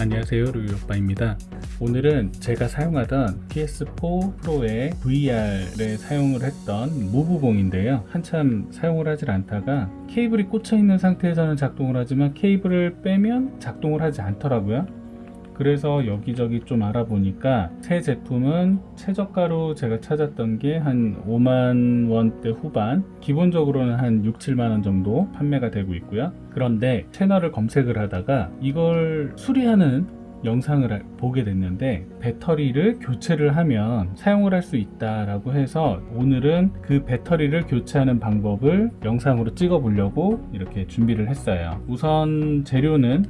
안녕하세요 루이오빠입니다. 오늘은 제가 사용하던 PS4 프로의 VR에 사용을 했던 무브봉인데요. 한참 사용을 하질 않다가 케이블이 꽂혀 있는 상태에서는 작동을 하지만 케이블을 빼면 작동을 하지 않더라고요 그래서 여기저기 좀 알아보니까 새 제품은 최저가로 제가 찾았던 게 한 5만 원대 후반 기본적으로는 한 6, 7만 원 정도 판매가 되고 있고요. 그런데 채널을 검색을 하다가 이걸 수리하는 영상을 보게 됐는데 배터리를 교체를 하면 사용을 할 수 있다 라고 해서 오늘은 그 배터리를 교체하는 방법을 영상으로 찍어 보려고 이렇게 준비를 했어요. 우선 재료는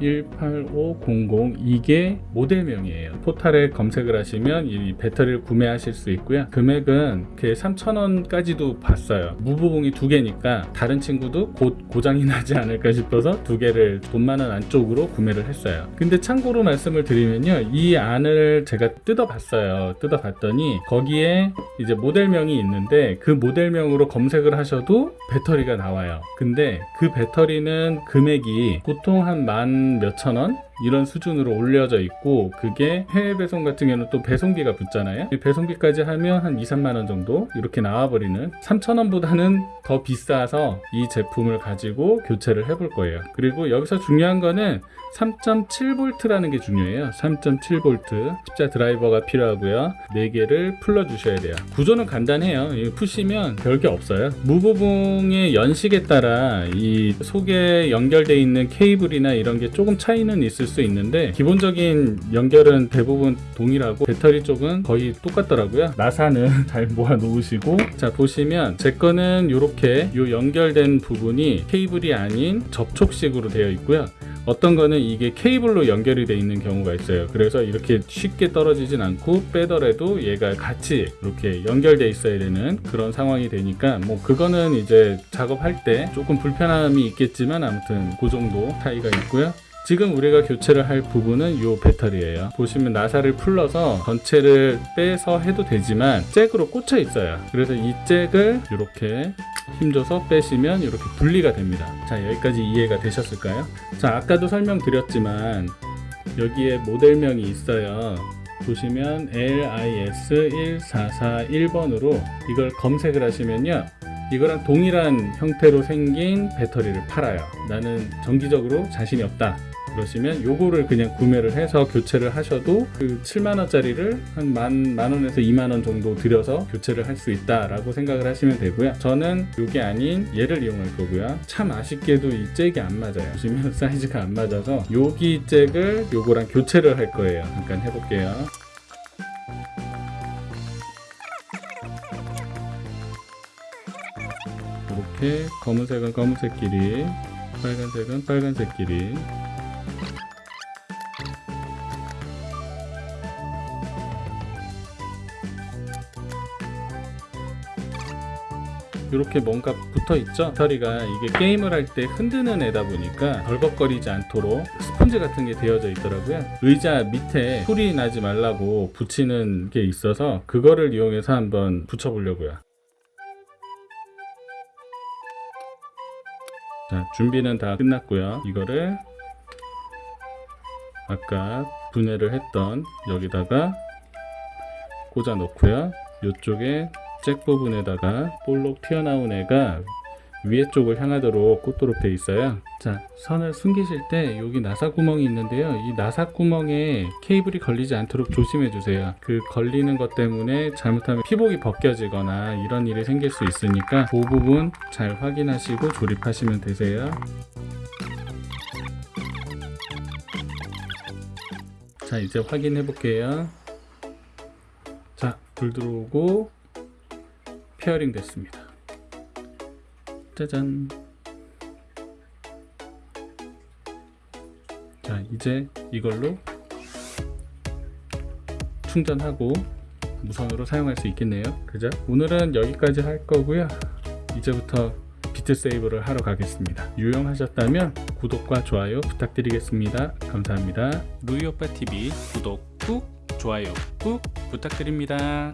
18500 이게 모델명이에요. 포탈에 검색을 하시면 이 배터리를 구매하실 수 있고요. 금액은 그 3,000원까지도 봤어요. 무보봉이 두 개니까 다른 친구도 곧 고장이 나지 않을까 싶어서 두 개를 돈 많은 안쪽으로 구매를 했어요. 근데 참고로 말씀을 드리면요. 이 안을 제가 뜯어 봤어요. 뜯어 봤더니 거기에 이제 모델명이 있는데 그 모델명으로 검색을 하셔도 배터리가 나와요. 근데 그 배터리는 금액이 보통 한만 몇천 원 이런 수준으로 올려져 있고 그게 해외 배송 같은 경우는 또 배송비가 붙잖아요. 배송비까지 하면 한 2, 3만 원 정도 이렇게 나와버리는 3천 원보다는 더 비싸서 이 제품을 가지고 교체를 해볼 거예요. 그리고 여기서 중요한 거는 3.7V라는 게 중요해요. 3.7V 십자 드라이버가 필요하고요. 4개를 풀러 주셔야 돼요. 구조는 간단해요. 푸시면 별게 없어요. 무브봉의 연식에 따라 이 속에 연결되어 있는 케이블이나 이런 게 조금 차이는 있을 수 있는데 기본적인 연결은 대부분 동일하고 배터리 쪽은 거의 똑같더라고요. 나사는 잘 모아 놓으시고 자 보시면 제 거는 이렇게 요 연결된 부분이 케이블이 아닌 접촉식으로 되어 있고요. 어떤 거는 이게 케이블로 연결이 되어 있는 경우가 있어요. 그래서 이렇게 쉽게 떨어지진 않고 빼더라도 얘가 같이 이렇게 연결되어 있어야 되는 그런 상황이 되니까 뭐 그거는 이제 작업할 때 조금 불편함이 있겠지만 아무튼 그 정도 차이가 있고요 지금 우리가 교체를 할 부분은 이 배터리예요. 보시면 나사를 풀러서 전체를 빼서 해도 되지만 잭으로 꽂혀 있어요. 그래서 이 잭을 이렇게 힘줘서 빼시면 이렇게 분리가 됩니다. 자 여기까지 이해가 되셨을까요? 자 아까도 설명드렸지만 여기에 모델명이 있어요. 보시면 LIS1441번으로 이걸 검색을 하시면요 이거랑 동일한 형태로 생긴 배터리를 팔아요. 나는 정기적으로 자신이 없다 그러시면 요거를 그냥 구매를 해서 교체를 하셔도 그 7만원짜리를 한 만, 만원에서 2만원 정도 들여서 교체를 할 수 있다 라고 생각을 하시면 되고요. 저는 요게 아닌 얘를 이용할 거고요. 참 아쉽게도 이 잭이 안 맞아요. 보시면 사이즈가 안 맞아서 여기 잭을 요거랑 교체를 할 거예요. 잠깐 해볼게요 이렇게 검은색은 검은색끼리 빨간색은 빨간색끼리. 이렇게 뭔가 붙어 있죠? 배터리가 이게 게임을 할 때 흔드는 애다 보니까 덜벅거리지 않도록 스펀지 같은 게 되어져 있더라고요. 의자 밑에 소리 나지 말라고 붙이는 게 있어서 그거를 이용해서 한번 붙여 보려고요 자 준비는 다 끝났고요. 이거를 아까 분해를 했던 여기다가 꽂아 놓고요. 이쪽에 잭 부분에다가 볼록 튀어나온 애가 위에 쪽을 향하도록 꽂도록 되어 있어요. 자 선을 숨기실 때 여기 나사 구멍이 있는데요. 이 나사 구멍에 케이블이 걸리지 않도록 조심해 주세요. 그 걸리는 것 때문에 잘못하면 피복이 벗겨지거나 이런 일이 생길 수 있으니까 그 부분 잘 확인하시고 조립하시면 되세요. 자 이제 확인해 볼게요. 자 불 들어오고 pairing 됐습니다 짜잔 자 이제 이걸로 충전하고 무선으로 사용할 수 있겠네요. 그죠? 오늘은 여기까지 할 거고요. 이제부터 Beat Saber를 하러 가겠습니다. 유용하셨다면 구독과 좋아요 부탁드리겠습니다. 감사합니다. 루이오빠TV 구독 꾹 좋아요 꾹 부탁드립니다